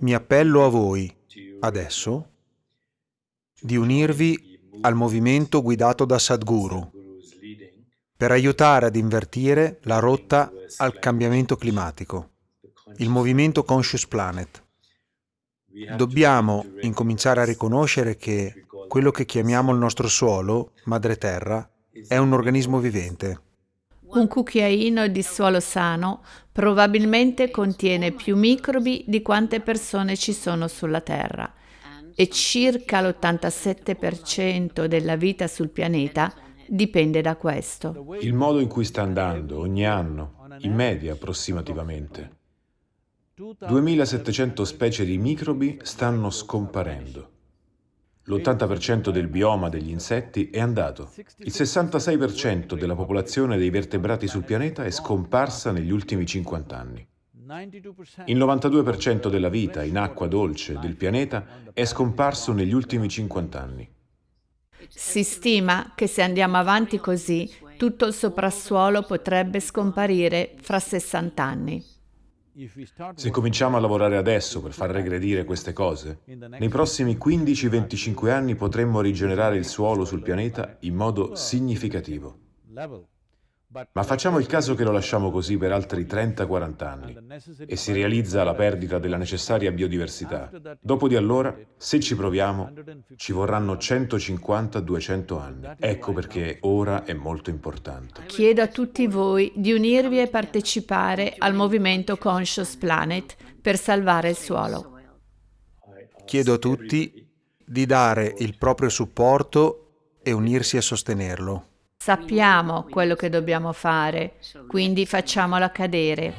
Mi appello a voi, adesso, di unirvi al movimento guidato da Sadhguru per aiutare ad invertire la rotta al cambiamento climatico, il movimento Conscious Planet. Dobbiamo incominciare a riconoscere che quello che chiamiamo il nostro suolo, madre terra, è un organismo vivente. Un cucchiaino di suolo sano probabilmente contiene più microbi di quante persone ci sono sulla Terra e circa l'87% della vita sul pianeta dipende da questo. Il modo in cui sta andando ogni anno, in media approssimativamente, 2700 specie di microbi stanno scomparendo. L'80% del bioma degli insetti è andato. Il 66% della popolazione dei vertebrati sul pianeta è scomparsa negli ultimi 50 anni. Il 92% della vita in acqua dolce del pianeta è scomparso negli ultimi 50 anni. Si stima che se andiamo avanti così, tutto il soprassuolo potrebbe scomparire fra 60 anni. Se cominciamo a lavorare adesso per far regredire queste cose, nei prossimi 15-25 anni potremmo rigenerare il suolo sul pianeta in modo significativo. Ma facciamo il caso che lo lasciamo così per altri 30-40 anni e si realizza la perdita della necessaria biodiversità. Dopo di allora, se ci proviamo, ci vorranno 150-200 anni. Ecco perché ora è molto importante. Chiedo a tutti voi di unirvi e partecipare al movimento Conscious Planet per salvare il suolo. Chiedo a tutti di dare il proprio supporto e unirsi a sostenerlo. Sappiamo quello che dobbiamo fare, quindi facciamolo accadere.